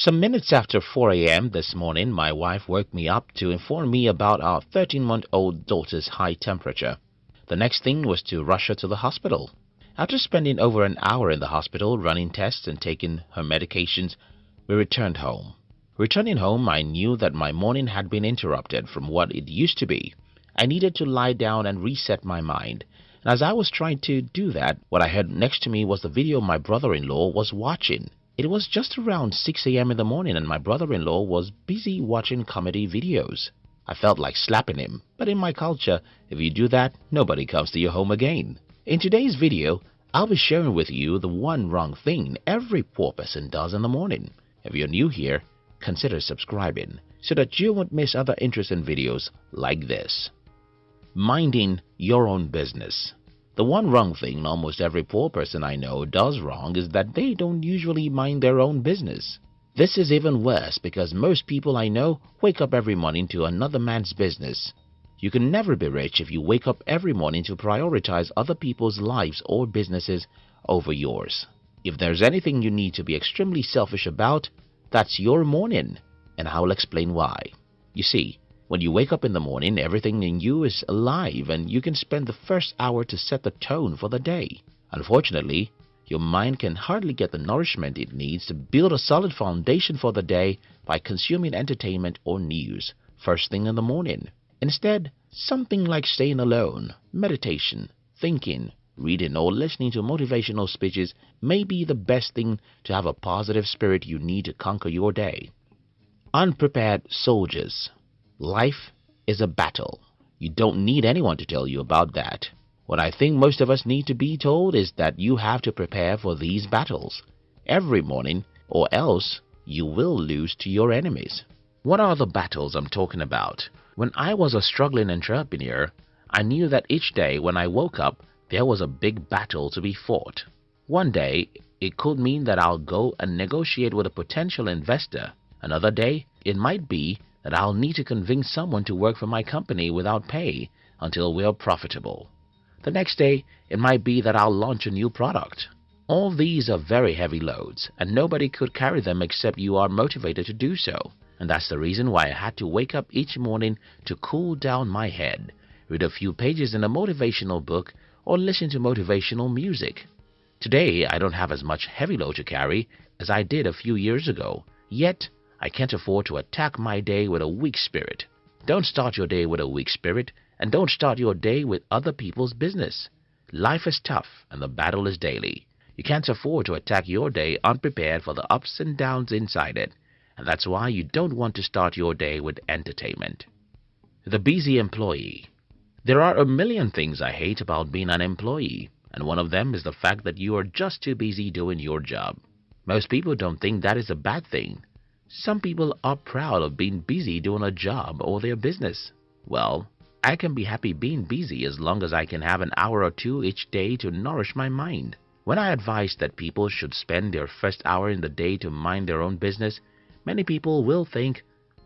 Some minutes after 4 a.m. this morning, my wife woke me up to inform me about our 13 month old daughter's high temperature. The next thing was to rush her to the hospital. After spending over an hour in the hospital running tests and taking her medications, we returned home. Returning home, I knew that my morning had been interrupted from what it used to be. I needed to lie down and reset my mind. And as I was trying to do that, what I heard next to me was the video my brother-in-law was watching. It was just around 6 a.m. in the morning and my brother-in-law was busy watching comedy videos. I felt like slapping him, but in my culture, if you do that, nobody comes to your home again. In today's video, I'll be sharing with you the one wrong thing every poor person does in the morning. If you're new here, consider subscribing so that you won't miss other interesting videos like this. Minding your own business. The one wrong thing almost every poor person I know does wrong is that they don't usually mind their own business. This is even worse because most people I know wake up every morning to another man's business. You can never be rich if you wake up every morning to prioritize other people's lives or businesses over yours. If there's anything you need to be extremely selfish about, that's your morning, and I'll explain why. You see, when you wake up in the morning, everything in you is alive and you can spend the first hour to set the tone for the day. Unfortunately, your mind can hardly get the nourishment it needs to build a solid foundation for the day by consuming entertainment or news first thing in the morning. Instead, something like staying alone, meditation, thinking, reading or listening to motivational speeches may be the best thing to have a positive spirit you need to conquer your day. Unprepared soldiers Life is a battle. You don't need anyone to tell you about that. What I think most of us need to be told is that you have to prepare for these battles every morning or else you will lose to your enemies. What are the battles I'm talking about? When I was a struggling entrepreneur, I knew that each day when I woke up, there was a big battle to be fought. One day, it could mean that I'll go and negotiate with a potential investor. Another day, it might be that I'll need to convince someone to work for my company without pay until we are profitable. The next day, it might be that I'll launch a new product. All these are very heavy loads, and nobody could carry them except you are motivated to do so. And that's the reason why I had to wake up each morning to cool down my head, read a few pages in a motivational book, or listen to motivational music. Today, I don't have as much heavy load to carry as I did a few years ago, yet I can't afford to attack my day with a weak spirit. Don't start your day with a weak spirit and don't start your day with other people's business. Life is tough and the battle is daily. You can't afford to attack your day unprepared for the ups and downs inside it, and that's why you don't want to start your day with entertainment. The busy employee. There are a million things I hate about being an employee, and one of them is the fact that you are just too busy doing your job. Most people don't think that is a bad thing. Some people are proud of being busy doing a job or their business. Well, I can be happy being busy as long as I can have an hour or two each day to nourish my mind. When I advise that people should spend their first hour in the day to mind their own business, many people will think,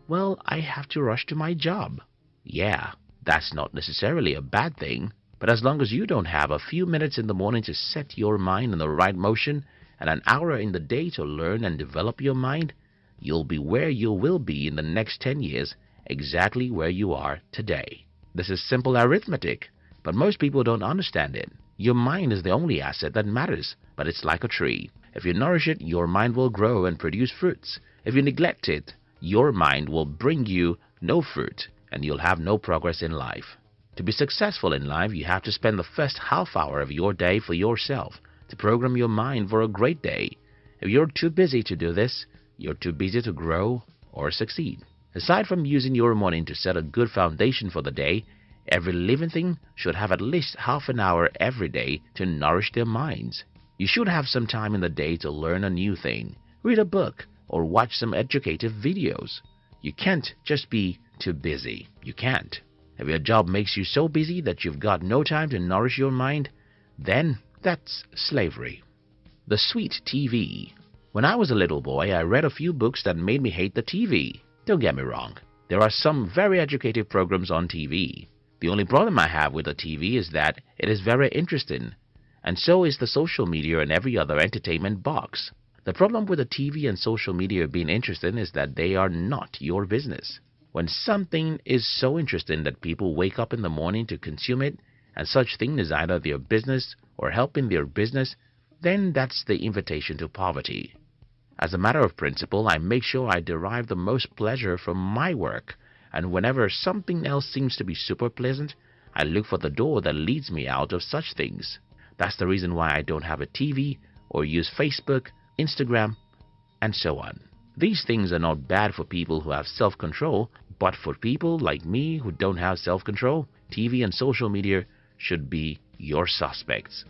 well, I have to rush to my job. Yeah, that's not necessarily a bad thing, but as long as you don't have a few minutes in the morning to set your mind in the right motion and an hour in the day to learn and develop your mind, you'll be where you will be in the next 10 years exactly where you are today. This is simple arithmetic, but most people don't understand it. Your mind is the only asset that matters, but it's like a tree. If you nourish it, your mind will grow and produce fruits. If you neglect it, your mind will bring you no fruit and you'll have no progress in life. To be successful in life, you have to spend the first half hour of your day for yourself to program your mind for a great day. If you're too busy to do this, you're too busy to grow or succeed. Aside from using your morning to set a good foundation for the day, every living thing should have at least half an hour every day to nourish their minds. You should have some time in the day to learn a new thing, read a book, or watch some educative videos. You can't just be too busy. You can't. If your job makes you so busy that you've got no time to nourish your mind, then that's slavery. The sweet TV when I was a little boy, I read a few books that made me hate the TV. Don't get me wrong. There are some very educative programs on TV. The only problem I have with the TV is that it is very interesting, and so is the social media and every other entertainment box. The problem with the TV and social media being interesting is that they are not your business. When something is so interesting that people wake up in the morning to consume it, and such thing is either their business or helping their business, then that's the invitation to poverty. As a matter of principle, I make sure I derive the most pleasure from my work, and whenever something else seems to be super pleasant, I look for the door that leads me out of such things. That's the reason why I don't have a TV or use Facebook, Instagram, and so on. These things are not bad for people who have self-control, but for people like me who don't have self-control, TV and social media should be your suspects.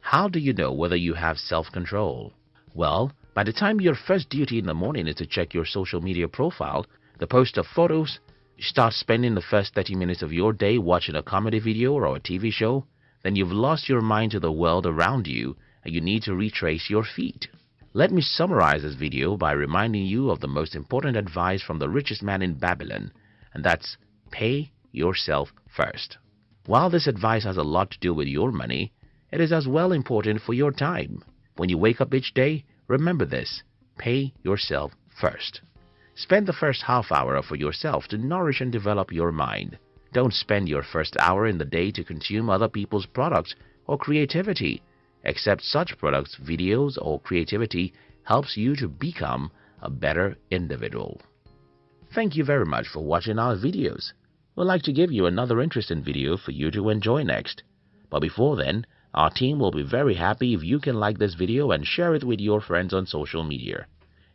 How do you know whether you have self-control? Well, by the time your first duty in the morning is to check your social media profile, the post of photos, start spending the first 30 minutes of your day watching a comedy video or a TV show, then you've lost your mind to the world around you and you need to retrace your feet. Let me summarize this video by reminding you of the most important advice from the richest man in Babylon, and that's pay yourself first. While this advice has a lot to do with your money, it is as well important for your time. When you wake up each day, remember this, pay yourself first. Spend the first half hour for yourself to nourish and develop your mind. Don't spend your first hour in the day to consume other people's products or creativity. Accept such products, videos, or creativity helps you to become a better individual. Thank you very much for watching our videos. We'd like to give you another interesting video for you to enjoy next. But before then, our team will be very happy if you can like this video and share it with your friends on social media.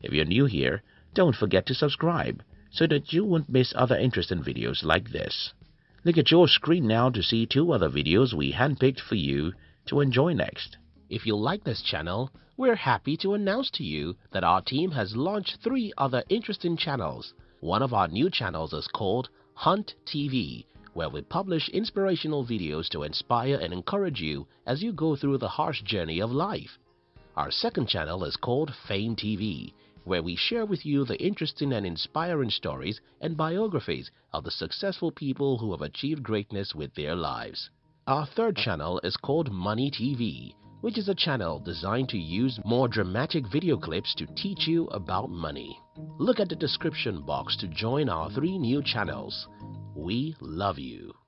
If you're new here, don't forget to subscribe so that you won't miss other interesting videos like this. Look at your screen now to see two other videos we handpicked for you to enjoy next. If you like this channel, we're happy to announce to you that our team has launched three other interesting channels. One of our new channels is called Hunt TV, where we publish inspirational videos to inspire and encourage you as you go through the harsh journey of life. Our second channel is called Fame TV, where we share with you the interesting and inspiring stories and biographies of the successful people who have achieved greatness with their lives. Our third channel is called Money TV, which is a channel designed to use more dramatic video clips to teach you about money. Look at the description box to join our three new channels. We love you.